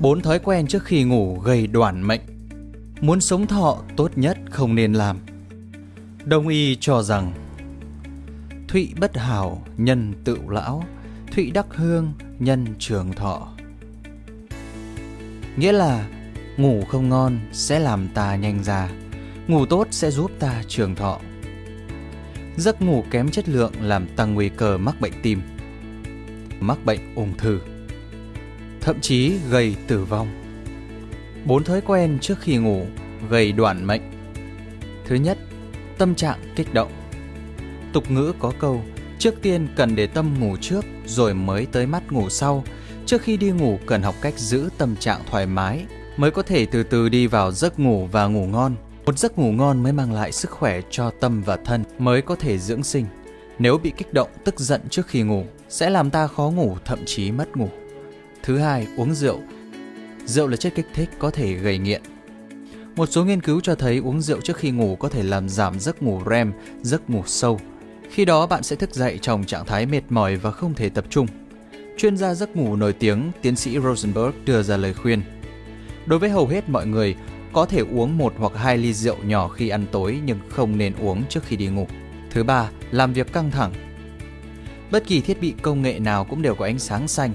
Bốn thói quen trước khi ngủ gây đoản mệnh. Muốn sống thọ tốt nhất không nên làm. Đông y cho rằng Thụy bất hảo, nhân tự lão, Thụy đắc hương, nhân trường thọ. Nghĩa là ngủ không ngon sẽ làm ta nhanh già, ngủ tốt sẽ giúp ta trường thọ. Giấc ngủ kém chất lượng làm tăng nguy cơ mắc bệnh tim, mắc bệnh ung thư, thậm chí gây tử vong. Bốn thói quen trước khi ngủ gây đoạn mệnh. Thứ nhất, tâm trạng kích động. Tục ngữ có câu, trước tiên cần để tâm ngủ trước rồi mới tới mắt ngủ sau. Trước khi đi ngủ cần học cách giữ tâm trạng thoải mái mới có thể từ từ đi vào giấc ngủ và ngủ ngon. Một giấc ngủ ngon mới mang lại sức khỏe cho tâm và thân mới có thể dưỡng sinh. Nếu bị kích động, tức giận trước khi ngủ sẽ làm ta khó ngủ, thậm chí mất ngủ. Thứ hai, uống rượu. Rượu là chất kích thích có thể gây nghiện. Một số nghiên cứu cho thấy uống rượu trước khi ngủ có thể làm giảm giấc ngủ REM, giấc ngủ sâu. Khi đó bạn sẽ thức dậy trong trạng thái mệt mỏi và không thể tập trung. Chuyên gia giấc ngủ nổi tiếng, tiến sĩ Rosenberg đưa ra lời khuyên. Đối với hầu hết mọi người, có thể uống một hoặc hai ly rượu nhỏ khi ăn tối nhưng không nên uống trước khi đi ngủ. Thứ ba, làm việc căng thẳng. Bất kỳ thiết bị công nghệ nào cũng đều có ánh sáng xanh.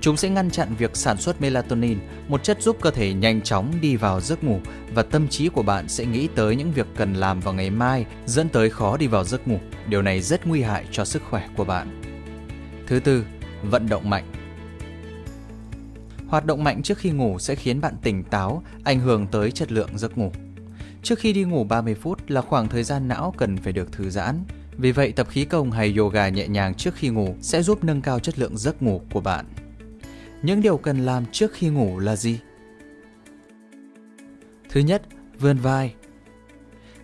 Chúng sẽ ngăn chặn việc sản xuất melatonin, một chất giúp cơ thể nhanh chóng đi vào giấc ngủ và tâm trí của bạn sẽ nghĩ tới những việc cần làm vào ngày mai, dẫn tới khó đi vào giấc ngủ. Điều này rất nguy hại cho sức khỏe của bạn. Thứ tư, vận động mạnh. Hoạt động mạnh trước khi ngủ sẽ khiến bạn tỉnh táo, ảnh hưởng tới chất lượng giấc ngủ. Trước khi đi ngủ 30 phút là khoảng thời gian não cần phải được thư giãn. Vì vậy, tập khí công hay yoga nhẹ nhàng trước khi ngủ sẽ giúp nâng cao chất lượng giấc ngủ của bạn. Những điều cần làm trước khi ngủ là gì? Thứ nhất, vươn vai.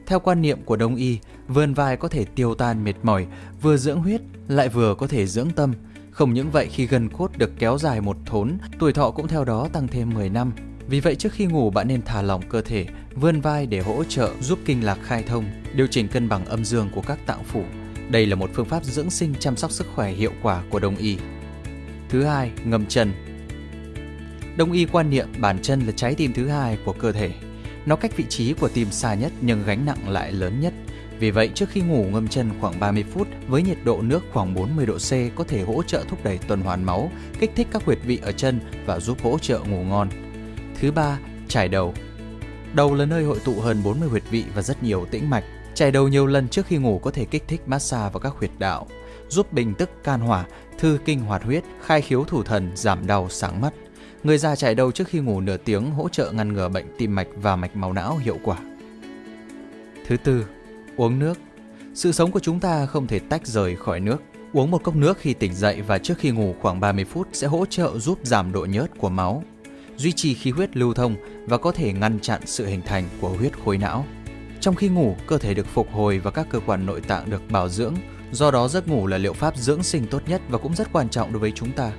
Theo quan niệm của Đông y, vươn vai có thể tiêu tan mệt mỏi, vừa dưỡng huyết lại vừa có thể dưỡng tâm, không những vậy khi gần cốt được kéo dài một thốn, tuổi thọ cũng theo đó tăng thêm 10 năm. Vì vậy trước khi ngủ bạn nên thả lỏng cơ thể, vươn vai để hỗ trợ giúp kinh lạc khai thông, điều chỉnh cân bằng âm dương của các tạng phủ. Đây là một phương pháp dưỡng sinh chăm sóc sức khỏe hiệu quả của Đông y. Thứ hai, ngâm chân. Đông y quan niệm bàn chân là trái tim thứ hai của cơ thể. Nó cách vị trí của tim xa nhất nhưng gánh nặng lại lớn nhất. Vì vậy, trước khi ngủ ngâm chân khoảng 30 phút với nhiệt độ nước khoảng 40 độ C có thể hỗ trợ thúc đẩy tuần hoàn máu, kích thích các huyệt vị ở chân và giúp hỗ trợ ngủ ngon. Thứ ba, trải đầu. Đầu là nơi hội tụ hơn 40 huyệt vị và rất nhiều tĩnh mạch. Trải đầu nhiều lần trước khi ngủ có thể kích thích massage vào các huyệt đạo, giúp bình tức can hỏa, thư kinh hoạt huyết, khai khiếu thủ thần, giảm đau, sáng mắt. Người già chạy đầu trước khi ngủ nửa tiếng hỗ trợ ngăn ngừa bệnh tim mạch và mạch máu não hiệu quả. Thứ tư, Uống nước Sự sống của chúng ta không thể tách rời khỏi nước. Uống một cốc nước khi tỉnh dậy và trước khi ngủ khoảng 30 phút sẽ hỗ trợ giúp giảm độ nhớt của máu, duy trì khí huyết lưu thông và có thể ngăn chặn sự hình thành của huyết khối não. Trong khi ngủ, cơ thể được phục hồi và các cơ quan nội tạng được bảo dưỡng, do đó giấc ngủ là liệu pháp dưỡng sinh tốt nhất và cũng rất quan trọng đối với chúng ta.